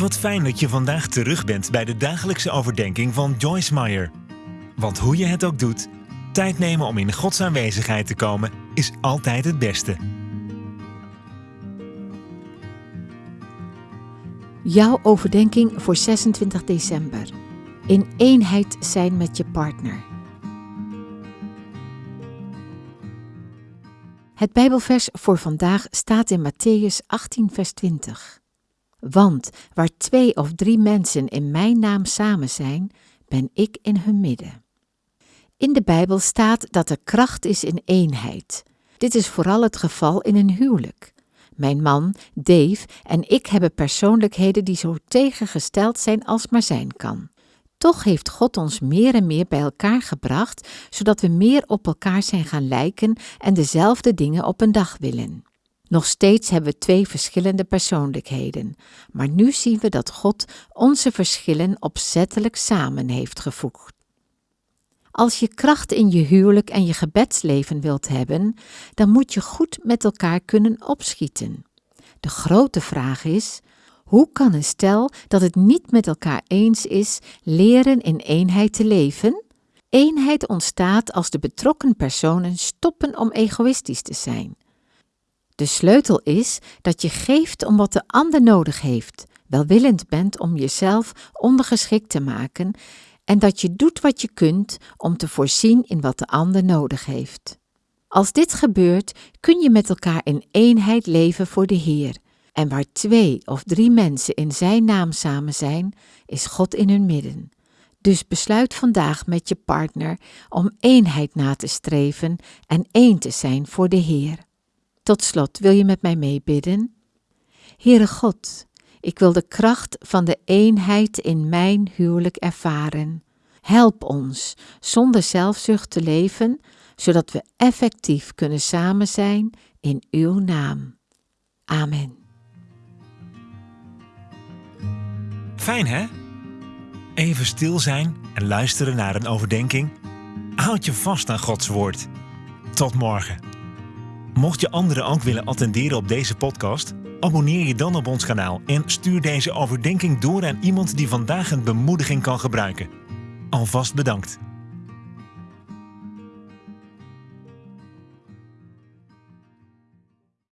Wat fijn dat je vandaag terug bent bij de dagelijkse overdenking van Joyce Meyer. Want hoe je het ook doet, tijd nemen om in Gods aanwezigheid te komen is altijd het beste. Jouw overdenking voor 26 december. In eenheid zijn met je partner. Het Bijbelvers voor vandaag staat in Matthäus 18, vers 20. Want waar twee of drie mensen in mijn naam samen zijn, ben ik in hun midden. In de Bijbel staat dat er kracht is in eenheid. Dit is vooral het geval in een huwelijk. Mijn man, Dave, en ik hebben persoonlijkheden die zo tegengesteld zijn als maar zijn kan. Toch heeft God ons meer en meer bij elkaar gebracht, zodat we meer op elkaar zijn gaan lijken en dezelfde dingen op een dag willen. Nog steeds hebben we twee verschillende persoonlijkheden, maar nu zien we dat God onze verschillen opzettelijk samen heeft gevoegd. Als je kracht in je huwelijk en je gebedsleven wilt hebben, dan moet je goed met elkaar kunnen opschieten. De grote vraag is: hoe kan een stel dat het niet met elkaar eens is leren in eenheid te leven? Eenheid ontstaat als de betrokken personen stoppen om egoïstisch te zijn. De sleutel is dat je geeft om wat de ander nodig heeft, welwillend bent om jezelf ondergeschikt te maken en dat je doet wat je kunt om te voorzien in wat de ander nodig heeft. Als dit gebeurt, kun je met elkaar in eenheid leven voor de Heer. En waar twee of drie mensen in Zijn naam samen zijn, is God in hun midden. Dus besluit vandaag met je partner om eenheid na te streven en één te zijn voor de Heer. Tot slot wil je met mij meebidden? Heere God, ik wil de kracht van de eenheid in mijn huwelijk ervaren. Help ons zonder zelfzucht te leven, zodat we effectief kunnen samen zijn in uw naam. Amen. Fijn hè? Even stil zijn en luisteren naar een overdenking. Houd je vast aan Gods woord. Tot morgen. Mocht je anderen ook willen attenderen op deze podcast, abonneer je dan op ons kanaal en stuur deze overdenking door aan iemand die vandaag een bemoediging kan gebruiken. Alvast bedankt.